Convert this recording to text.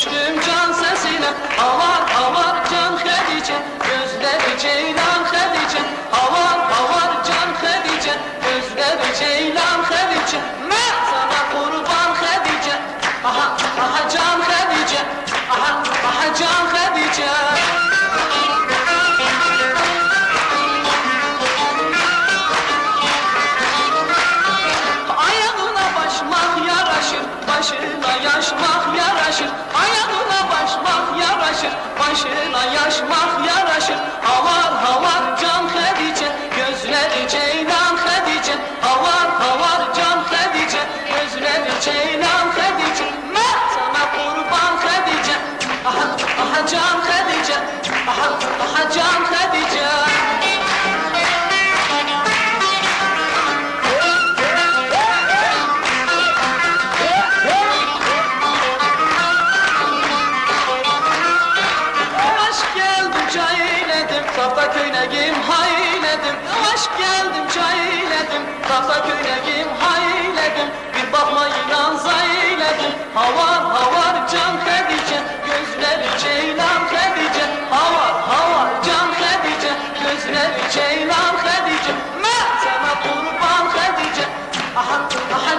düştüm can sesine. Avar avar can Hedice. Gözleri ceylan Hedice. Avar avar can Hedice. Gözleri ceylan Hedice. Ben sana kurban Hedice. Aha aha can Hedice. Aha aha can Hedice. Ayağına başmak yaraşır, başına yaşmak yaraşır, başına yaşmak yaraşır. Havar havar can Hedice, gözleri ceylan Hedice. Havar havar can Hedice, gözleri ceylan Hedice. Ben sana kurban Hedice, aha, aha can Hedice, aha, aha can Kafta köynegim hayledim. Aşk geldim çayledim. Kafta köynegim hayledim. Bir bakma inan zayledim. Havar havar can Hedice Gözleri ceylan Hedice Havar havar can Hedice Gözleri ceylan Hedice Ben sana kurban Hedice Aha aha.